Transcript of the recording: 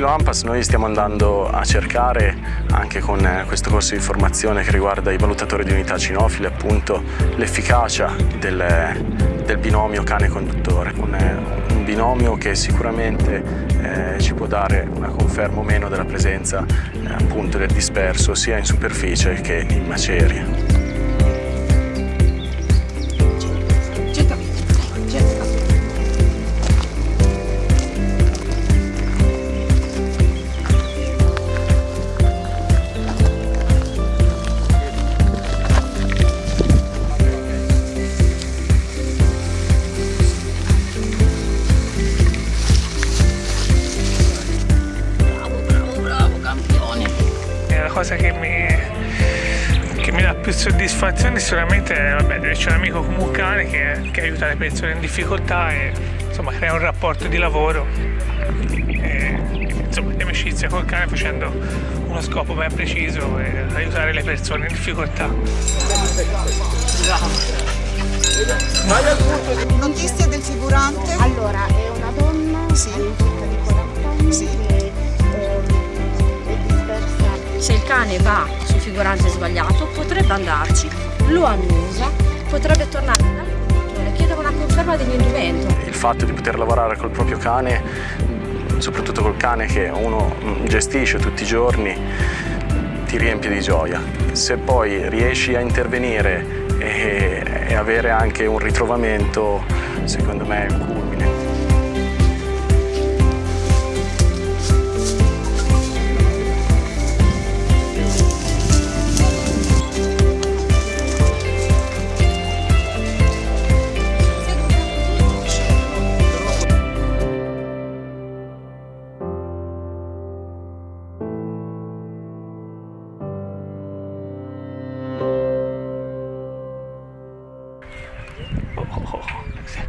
AMPAS noi stiamo andando a cercare anche con eh, questo corso di formazione che riguarda i valutatori di unità cinofile appunto l'efficacia del, del, binomio cane-conduttore, un, un, binomio che sicuramente eh, ci può dare una conferma o meno della presenza eh, appunto del disperso sia in superficie che in macerie. Cosa che mi, che mi dà più soddisfazione sicuramente vabbè, c'è un amico come un cane che, che, aiuta le persone in difficoltà e insomma crea un rapporto di lavoro e, insomma di amicizia col cane facendo uno scopo ben preciso e aiutare le persone in difficoltà. Notizia del figurante? Allora, è una donna sì. Se il cane va sul figurante sbagliato potrebbe andarci, lo annusa, potrebbe tornare dal e chiedere una conferma dell'indumento. Il fatto di poter lavorare col proprio cane, soprattutto col cane che uno gestisce tutti i giorni, ti riempie di gioia. Se poi riesci a intervenire e, e avere anche un ritrovamento, secondo me è un culmine. 好好好好行